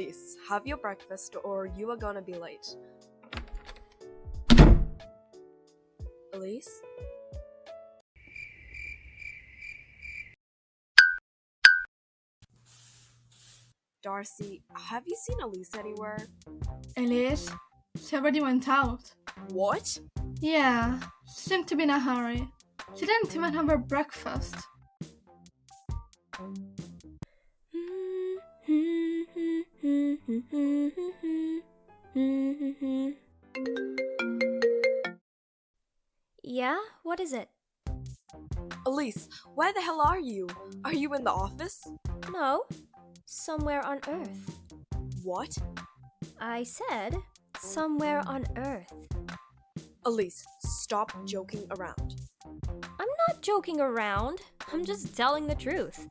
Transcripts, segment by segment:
Elise, have your breakfast or you are gonna be late. Elise? Darcy, have you seen Elise anywhere? Elise? She already went out. What? Yeah, she seemed to be in a hurry. She didn't even have her breakfast. Elise, where the hell are you? Are you in the office? No. Somewhere on Earth. What? I said somewhere on Earth. Elise, stop joking around. I'm not joking around. I'm just telling the truth.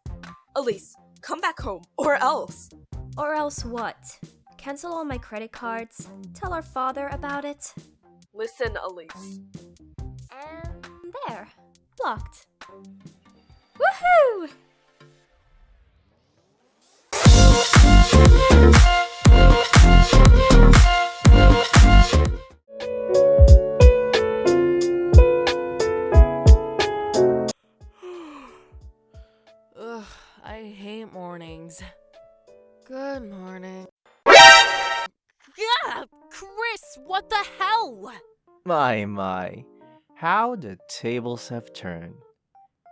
Elise, come back home, or else. Or else what? Cancel all my credit cards? Tell our father about it? Listen, Elise. And there. Blocked. Woohoo! Ugh, I hate mornings. Good morning. Yeah, Chris, what the hell? My, my. How the tables have turned.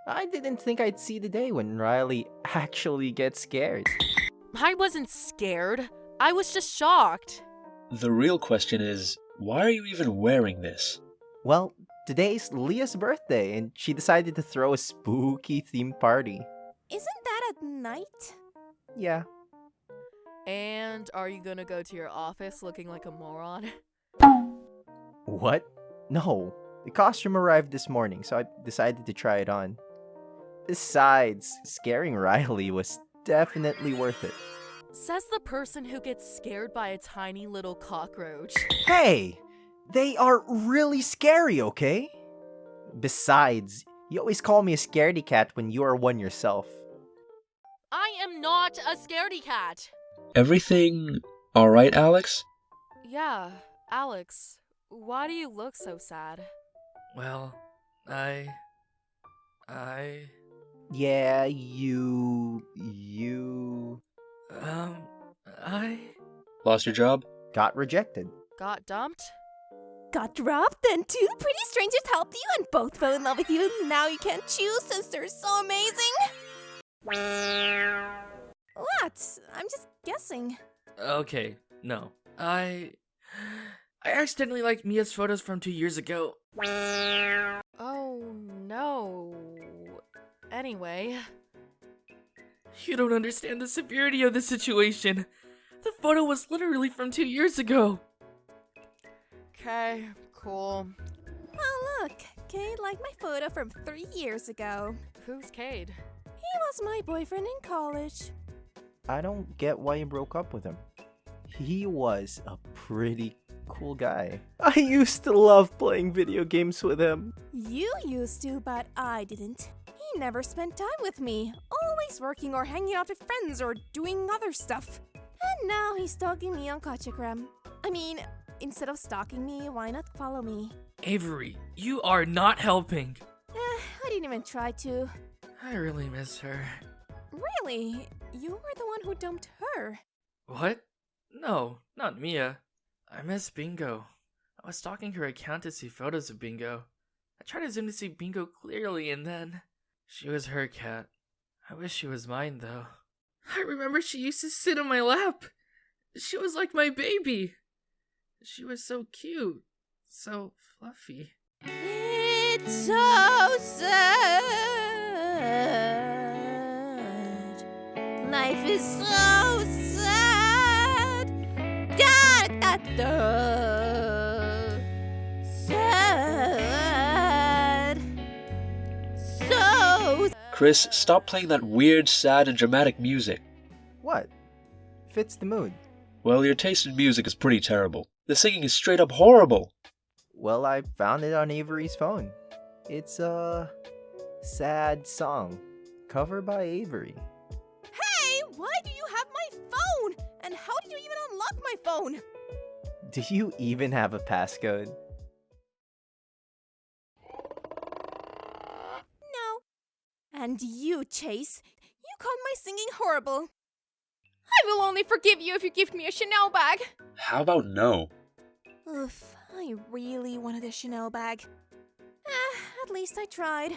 I didn't think I'd see the day when Riley actually gets scared. I wasn't scared. I was just shocked. The real question is, why are you even wearing this? Well, today's Leah's birthday, and she decided to throw a spooky themed party. Isn't that at night? Yeah. And are you gonna go to your office looking like a moron? What? No. The costume arrived this morning, so I decided to try it on. Besides, scaring Riley was definitely worth it. Says the person who gets scared by a tiny little cockroach. Hey! They are really scary, okay? Besides, you always call me a scaredy cat when you are one yourself. I am not a scaredy cat! Everything alright, Alex? Yeah, Alex, why do you look so sad? Well, I. I. Yeah, you. you. Um. I. Lost your job? got rejected. Got dumped? Got dropped, then two pretty strangers helped you and both fell in love with you. and Now you can't choose since they're so amazing. What? I'm just guessing. Okay, no. I. I accidentally liked Mia's photos from two years ago. Oh no. Anyway, You don't understand the severity of the situation. The photo was literally from two years ago. okay, cool. Oh, look. Cade liked my photo from three years ago. Who's Cade? He was my boyfriend in college. I don't get why you broke up with him. He was a pretty cool guy. I used to love playing video games with him. You used to, but I didn't. He never spent time with me, always working or hanging out with friends or doing other stuff. And now he's stalking me on Kachagram. I mean, instead of stalking me, why not follow me? Avery, you are not helping. Eh, I didn't even try to. I really miss her. Really? You were the one who dumped her. What? No, not Mia. I miss Bingo. I was stalking her account to see photos of Bingo. I tried to zoom to see Bingo clearly, and then. She was her cat. I wish she was mine, though. I remember she used to sit on my lap. She was like my baby. She was so cute. So fluffy. It's so sad. Life is so sad. Da da da. Chris, stop playing that weird, sad, and dramatic music. What? Fits the mood. Well, your taste in music is pretty terrible. The singing is straight up horrible. Well, I found it on Avery's phone. It's a sad song, cover by Avery. Hey, why do you have my phone? And how did you even unlock my phone. Do you even have a passcode? No. And you, Chase, you called my singing horrible. I will only forgive you if you give me a Chanel bag. How about no? Oof, I really wanted a Chanel bag. Eh, at least I tried.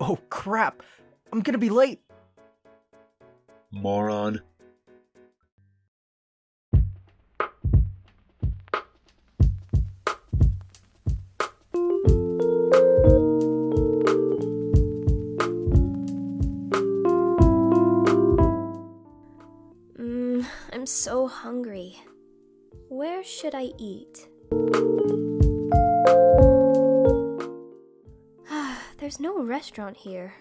Oh crap! I'm gonna be late! Moron. I'm so hungry. Where should I eat? There's no restaurant here.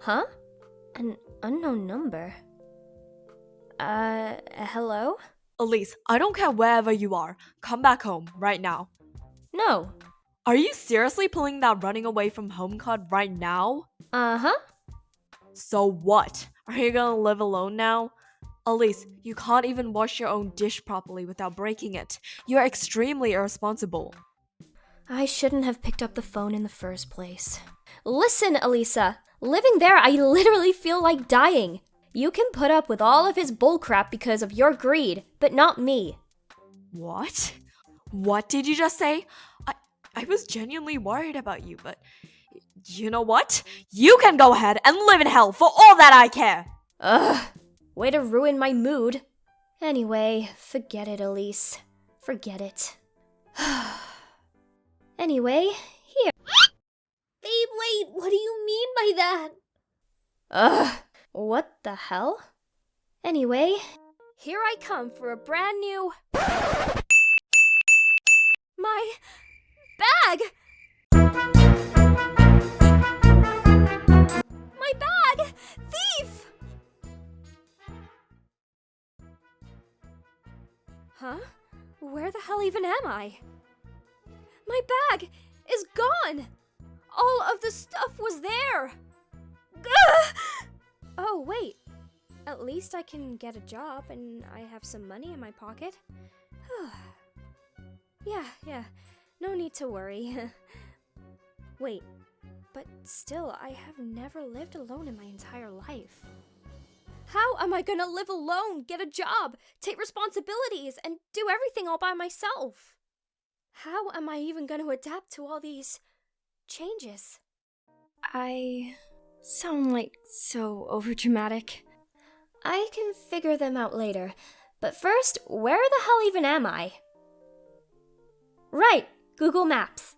Huh? An unknown number. Uh, hello? Elise, I don't care wherever you are. Come back home right now. No. Are you seriously pulling that running away from home card right now? Uh huh. So what? Are you gonna live alone now? Elise, you can't even wash your own dish properly without breaking it. You're extremely irresponsible. I shouldn't have picked up the phone in the first place. Listen, Elisa. Living there, I literally feel like dying. You can put up with all of his bullcrap because of your greed, but not me. What? What did you just say? I I was genuinely worried about you, but you know what? You can go ahead and live in hell for all that I care. Ugh. Way to ruin my mood. Anyway, forget it, Elise. Forget it. anyway, here. Babe, wait, what do you mean by that? Ugh. What the hell? Anyway, here I come for a brand new. My bag! Hell even am I? My bag is gone! All of the stuff was there! Oh, wait. At least I can get a job and I have some money in my pocket. yeah, yeah. No need to worry. wait. But still, I have never lived alone in my entire life. How am I gonna live alone, get a job, take responsibilities, and do everything all by myself? How am I even gonna adapt to all these changes? I sound like so overdramatic. I can figure them out later, but first, where the hell even am I? Right, Google Maps.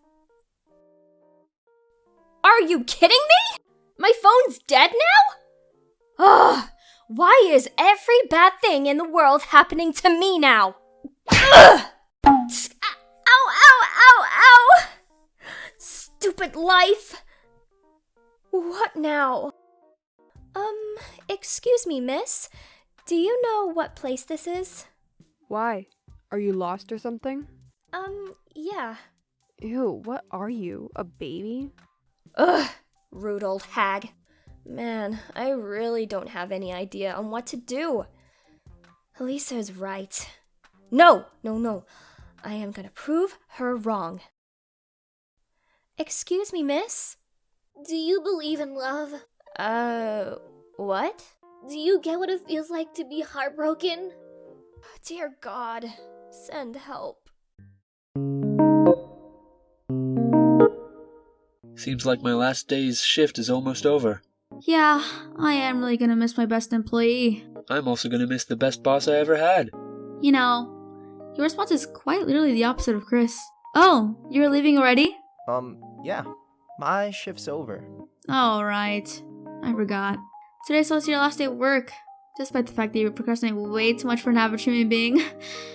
Are you kidding me? My phone's dead now? Ugh, why is every bad thing in the world happening to me now? Ugh! Ow, ow, ow, ow! Stupid life! What now? Um, excuse me, miss. Do you know what place this is? Why? Are you lost or something? Um, yeah. Ew, what are you? A baby? Ugh, rude old hag. Man, I really don't have any idea on what to do. Elisa is right. No, no, no. I am gonna prove her wrong. Excuse me, miss? Do you believe in love? Uh, what? Do you get what it feels like to be heartbroken? Dear God, send help. Seems like my last day's shift is almost over. Yeah, I am really gonna miss my best employee. I'm also gonna miss the best boss I ever had. You know, your response is quite literally the opposite of Chris. Oh, you're leaving already? Um, yeah. My shift's over. Oh, right. I forgot. Today's also your last day at work, despite the fact that you procrastinate way too much for an average human being.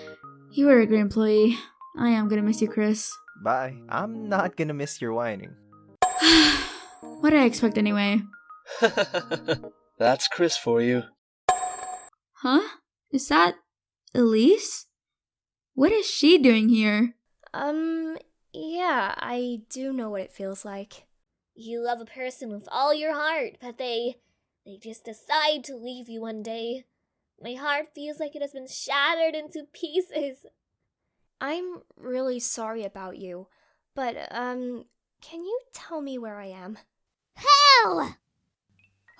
you were a great employee. I am gonna miss you, Chris. Bye. I'm not gonna miss your whining. what did I expect anyway? That's Chris for you. Huh? Is that Elise? What is she doing here? Um, yeah, I do know what it feels like. You love a person with all your heart, but they. they just decide to leave you one day. My heart feels like it has been shattered into pieces. I'm really sorry about you, but, um, can you tell me where I am? Hell!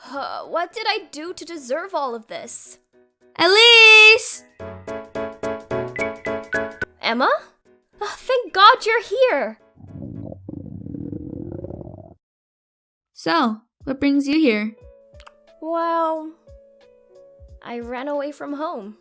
What did I do to deserve all of this? Elise! Emma? Oh, thank God you're here! So, what brings you here? Well, I ran away from home.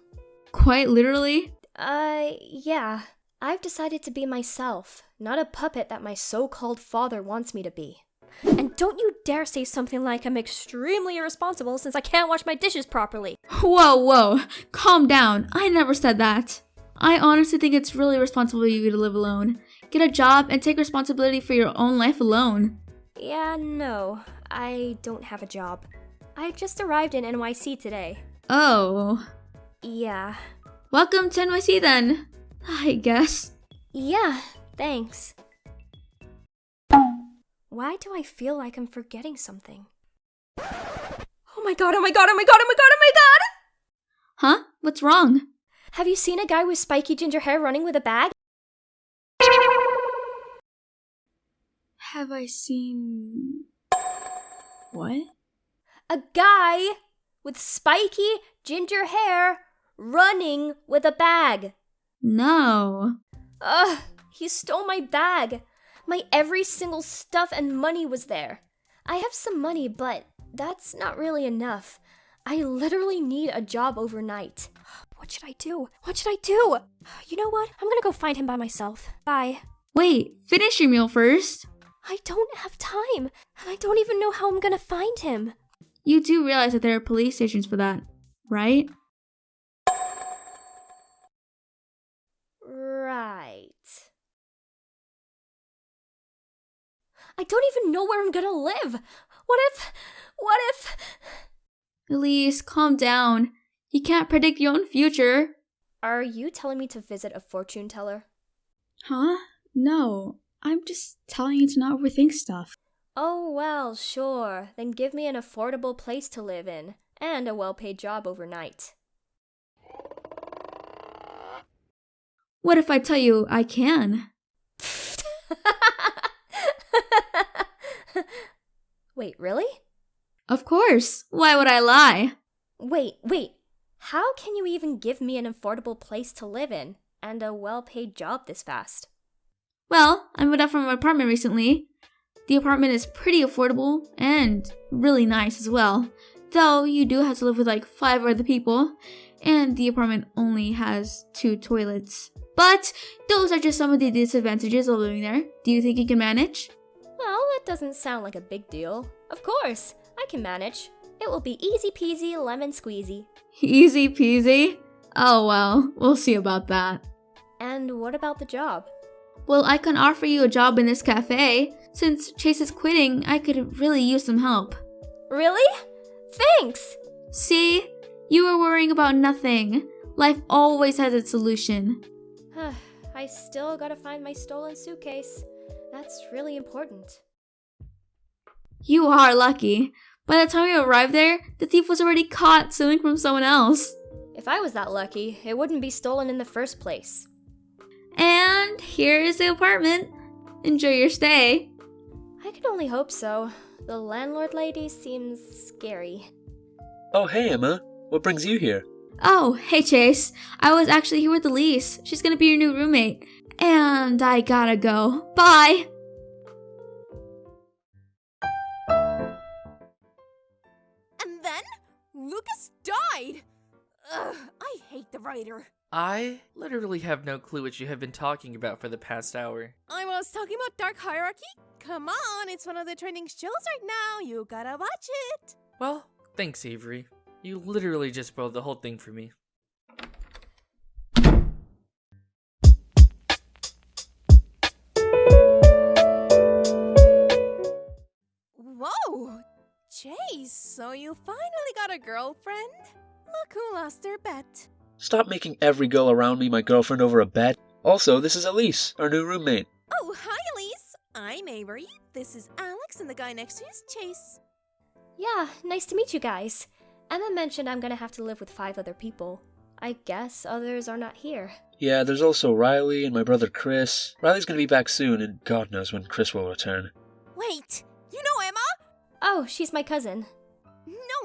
Quite literally? Uh, yeah. I've decided to be myself, not a puppet that my so called father wants me to be. And don't you dare say something like I'm extremely irresponsible since I can't wash my dishes properly. Whoa, whoa, calm down. I never said that. I honestly think it's really responsible of you to live alone. Get a job and take responsibility for your own life alone. Yeah, no, I don't have a job. I just arrived in NYC today. Oh. Yeah. Welcome to NYC then, I guess. Yeah, thanks. Why do I feel like I'm forgetting something? Oh my god, oh my god, oh my god, oh my god, oh my god! Huh? What's wrong? Have you seen a guy with spiky ginger hair running with a bag? Have I seen. What? A guy with spiky ginger hair running with a bag. No. Ugh, he stole my bag. My every single stuff and money was there. I have some money, but that's not really enough. I literally need a job overnight. What should I do? What should I do? You know what? I'm gonna go find him by myself. Bye. Wait, finish your meal first. I don't have time, and I don't even know how I'm gonna find him. You do realize that there are police stations for that, right? Right. I don't even know where I'm gonna live. What if. What if. Elise, calm down. You can't predict your own future. Are you telling me to visit a fortune teller? Huh? No. I'm just telling you to not overthink stuff. Oh, well, sure. Then give me an affordable place to live in and a well paid job overnight. What if I tell you I can? Wait, really? Of course. Why would I lie? Wait, wait. How can you even give me an affordable place to live in and a well paid job this fast? Well, I moved out from an apartment recently. The apartment is pretty affordable and really nice as well. Though you do have to live with like five other people, and the apartment only has two toilets. But those are just some of the disadvantages of living there. Do you think you can manage? That doesn't sound like a big deal. Of course, I can manage. It will be easy peasy lemon squeezy. Easy peasy? Oh well, we'll see about that. And what about the job? Well, I can offer you a job in this cafe. Since Chase is quitting, I could really use some help. Really? Thanks! See? You are worrying about nothing. Life always has its solution. Huh, I still gotta find my stolen suitcase. That's really important. You are lucky. By the time you arrived there, the thief was already caught stealing from someone else. If I was that lucky, it wouldn't be stolen in the first place. And here is the apartment. Enjoy your stay. I can only hope so. The landlord lady seems scary. Oh, hey, Emma. What brings you here? Oh, hey, Chase. I was actually here with Elise. She's gonna be your new roommate. And I gotta go. Bye! Lucas died. Ugh, I hate the writer. I literally have no clue what you have been talking about for the past hour. I was talking about Dark Hierarchy. Come on, it's one of the trending shows right now. You gotta watch it. Well, thanks, Avery. You literally just spoiled the whole thing for me. Whoa! Chase, so you finally got a girlfriend? Look who lost her bet. Stop making every girl around me my girlfriend over a bet. Also, this is Elise, our new roommate. Oh, hi, Elise. I'm Avery. This is Alex, and the guy next to you is Chase. Yeah, nice to meet you guys. Emma mentioned I'm gonna have to live with five other people. I guess others are not here. Yeah, there's also Riley and my brother Chris. Riley's gonna be back soon, and God knows when Chris will return. Wait, you know Emma? Oh, she's my cousin.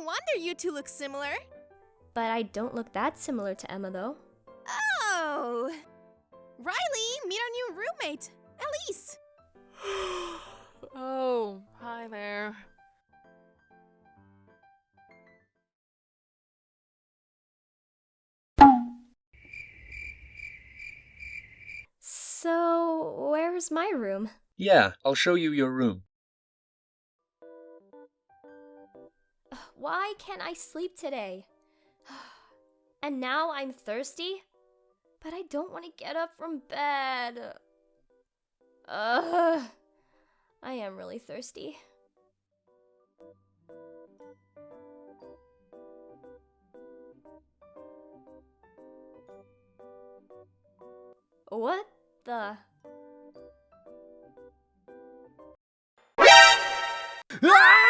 No wonder you two look similar. But I don't look that similar to Emma, though. Oh. Riley, meet our new roommate, Elise. oh, hi there. So, where's my room? Yeah, I'll show you your room. Why can't I sleep today? And now I'm thirsty? But I don't want to get up from bed. Ugh. I am really thirsty. What the? Hey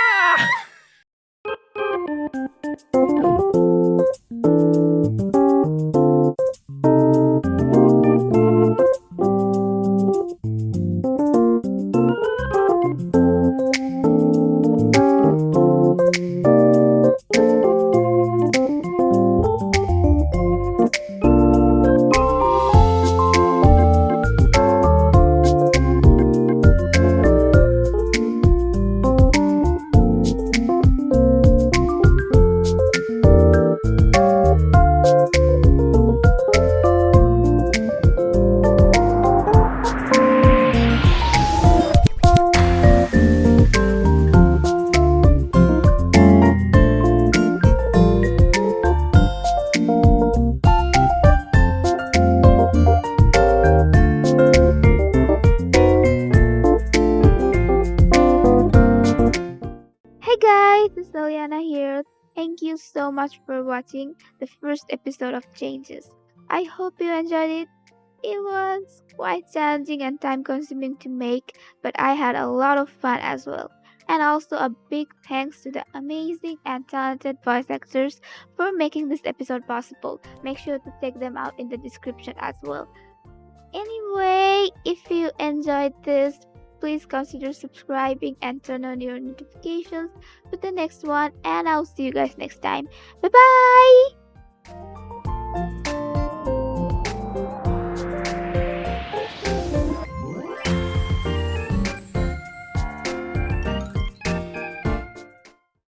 watching the first episode of Changes. I hope you enjoyed it. It was quite challenging and time consuming to make, but I had a lot of fun as well. And also a big thanks to the amazing and talented voice actors for making this episode possible. Make sure to check them out in the description as well. Anyway, if you enjoyed this, Please consider subscribing and turn on your notifications for the next one. And I'll see you guys next time. Bye bye.